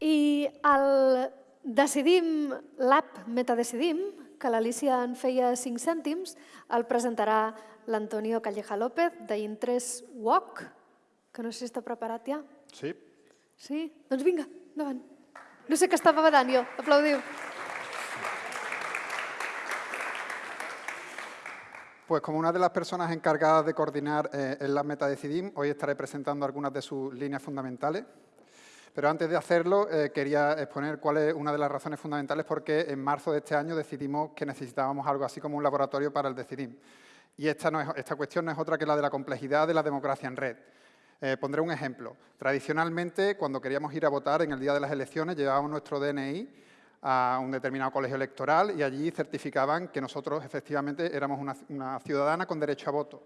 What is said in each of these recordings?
I el Decidim Lab Metadecidim, que l'Alicia en feia 5 cèntims, el presentarà l'Antonio Calleja López d'Interest Walk, que no sé si està preparat ja. Sí. Sí? Doncs vinga, endavant. No sé què estava badant jo, aplaudiu. Pues como una de las personas encargadas de coordinar eh, el Lab Metadecidim, hoy estaré presentando algunas de sus líneas fundamentales. Pero antes de hacerlo, eh, quería exponer cuál es una de las razones fundamentales por qué en marzo de este año decidimos que necesitábamos algo así como un laboratorio para el Decidim. Y esta, cuestión no es otra que la de la complejidad de la democracia en red. Eh, pondré un ejemplo. Tradicionalmente, cuando queríamos ir a votar en el día de las elecciones, llevábamos nuestro DNI a un determinado colegio electoral y allí certificaban que nosotros efectivamente éramos una ciudadana con derecho a voto.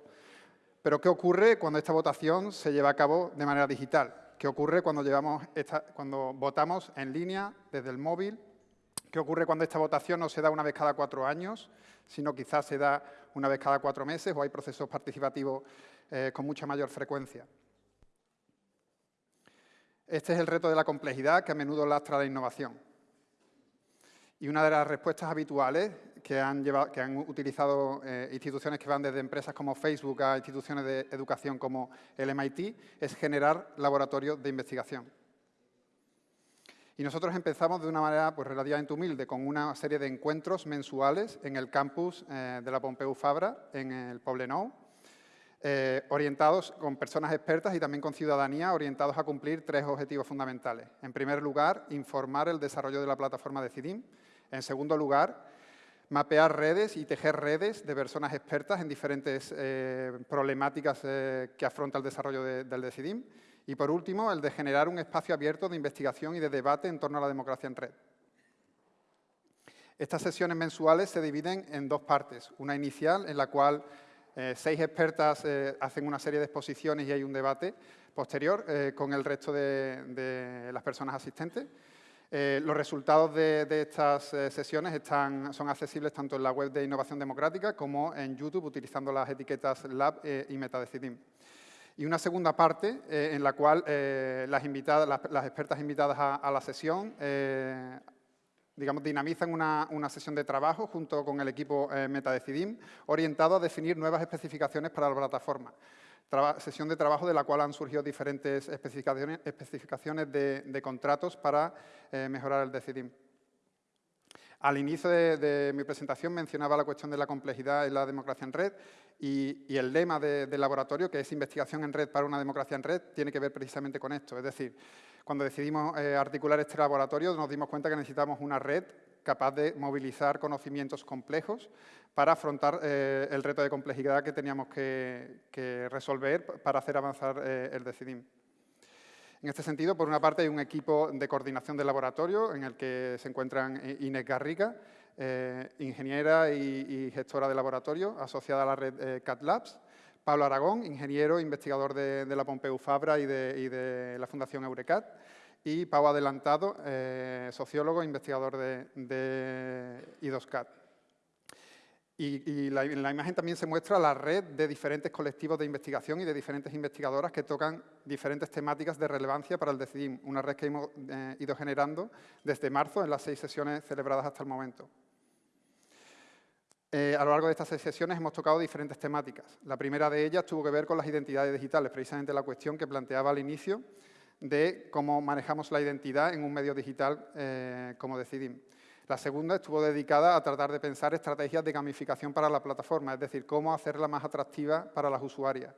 Pero ¿qué ocurre cuando esta votación se lleva a cabo de manera digital? ¿Qué ocurre cuando, llevamos cuando votamos en línea desde el móvil? ¿Qué ocurre cuando esta votación no se da una vez cada cuatro años, sino quizás se da una vez cada cuatro meses o hay procesos participativos eh, con mucha mayor frecuencia? Este es el reto de la complejidad que a menudo lastra la innovación. Y una de las respuestas habituales que han, llevado, que han utilizado eh, instituciones que van desde empresas como Facebook a instituciones de educación como el MIT es generar laboratorios de investigación. Y nosotros empezamos de una manera pues, relativamente humilde, con una serie de encuentros mensuales en el campus eh, de la Pompeu Fabra, en el Poblenou, eh, orientados con personas expertas y también con ciudadanía, orientados a cumplir tres objetivos fundamentales. En primer lugar, informar el desarrollo de la plataforma de CIDIM. En segundo lugar, mapear redes y tejer redes de personas expertas en diferentes eh, problemáticas eh, que afronta el desarrollo de, del DECIDIM. Y por último, el de generar un espacio abierto de investigación y de debate en torno a la democracia en red. Estas sesiones mensuales se dividen en dos partes. Una inicial, en la cual eh, seis expertas hacen una serie de exposiciones y hay un debate posterior con el resto de las personas asistentes. Eh, los resultados de, estas eh, sesiones están, son accesibles tanto en la web de Innovación Democrática como en YouTube utilizando las etiquetas Lab eh, y MetaDecidim. Y una segunda parte en la cual las, expertas invitadas a, la sesión digamos, dinamizan una, sesión de trabajo junto con el equipo MetaDecidim orientado a definir nuevas especificaciones para la plataforma sesión de trabajo de la cual han surgido diferentes especificaciones, de, contratos para eh, mejorar el DECIDIM. Al inicio de, mi presentación mencionaba la cuestión de la complejidad en la democracia en red y, el lema del de laboratorio, que es investigación en red para una democracia en red, tiene que ver precisamente con esto. Es decir, cuando decidimos eh, articular este laboratorio nos dimos cuenta que necesitamos una red capaz de movilizar conocimientos complejos para afrontar eh, el reto de complejidad que teníamos que, resolver para hacer avanzar eh, el DECIDIM. En este sentido, por una parte, hay un equipo de coordinación del laboratorio en el que se encuentran Inés Garriga, eh, ingeniera y, gestora de laboratorio asociada a la red eh, CAT Labs, Pablo Aragón, ingeniero, e investigador de, de la Pompeu Fabra de, y de la Fundación Eurecat, y Pau Adelantado, eh, sociólogo e investigador de, I2CAT. Y, en la imagen también se muestra la red de diferentes colectivos de investigación y de diferentes investigadoras que tocan diferentes temáticas de relevancia para el DECIDIM, una red que hemos eh, ido generando desde marzo en las seis sesiones celebradas hasta el momento. Eh, a lo largo de estas seis sesiones hemos tocado diferentes temáticas. La primera de ellas tuvo que ver con las identidades digitales, precisamente la cuestión que planteaba al inicio, de cómo manejamos la identidad en un medio digital eh, como Decidim. La segunda estuvo dedicada a tratar de pensar estrategias de gamificación para la plataforma, es decir, cómo hacerla más atractiva para las usuarias.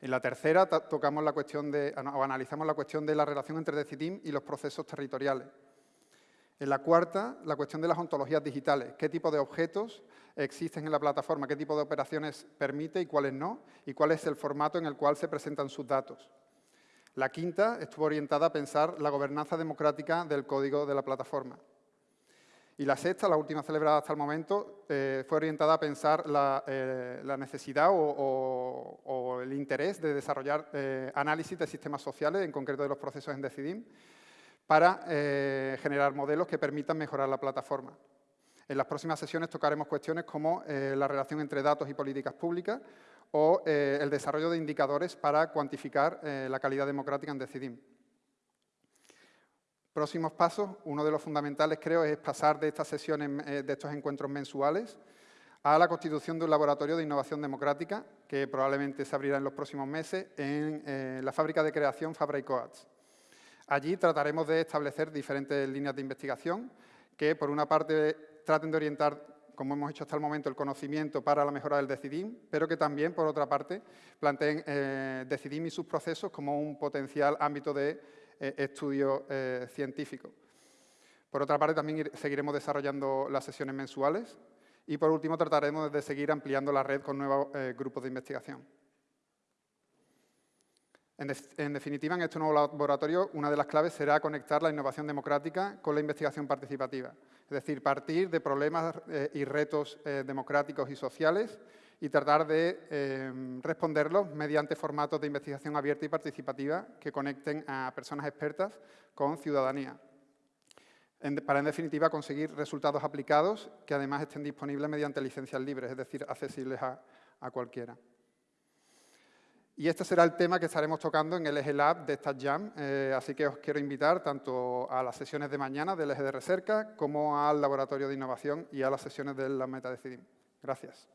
En la tercera tocamos la cuestión de, analizamos la cuestión de la relación entre Decidim y los procesos territoriales. En la cuarta, la cuestión de las ontologías digitales. ¿Qué tipo de objetos existen en la plataforma? ¿Qué tipo de operaciones permite y cuáles no? ¿Y cuál es el formato en el cual se presentan sus datos? La quinta estuvo orientada a pensar la gobernanza democrática del código de la plataforma. Y la sexta, la última celebrada hasta el momento, eh, fue orientada a pensar la, eh, necesidad o, el interés de desarrollar eh, análisis de sistemas sociales, en concreto de los procesos en Decidim, para generar modelos que permitan mejorar la plataforma. En las próximas sesiones tocaremos cuestiones como eh, la relación entre datos y políticas públicas o eh, el desarrollo de indicadores para cuantificar eh, la calidad democrática en Decidim. Próximos pasos, uno de los fundamentales creo es pasar de estas sesiones, de estos encuentros mensuales a la constitución de un laboratorio de innovación democrática que probablemente se abrirá en los próximos meses en la fábrica de creación Fabra y Coats. Allí trataremos de establecer diferentes líneas de investigación que, por una parte, traten de orientar, como hemos hecho hasta el momento, el conocimiento para la mejora del DECIDIM, pero que también, por otra parte, planteen eh, DECIDIM y sus procesos como un potencial ámbito de eh, estudio eh, científico. Por otra parte, también seguiremos desarrollando las sesiones mensuales y, por último, trataremos de seguir ampliando la red con nuevos grupos de investigación. En, definitiva, en este nuevo laboratorio, una de las claves será conectar la innovación democrática con la investigación participativa. Es decir, partir de problemas y retos democráticos y sociales y tratar de em, responderlos mediante formatos de investigación abierta y participativa que conecten a personas expertas con ciudadanía. para, en definitiva, conseguir resultados aplicados que además estén disponibles mediante licencias libres, es decir, accesibles a, cualquiera. Y este será el tema que estaremos tocando en el eje Lab de esta Jam, eh, así que os quiero invitar tanto a las sesiones de mañana del eje de recerca como al laboratorio de innovación y a las sesiones de la Meta Decidim. Gracias.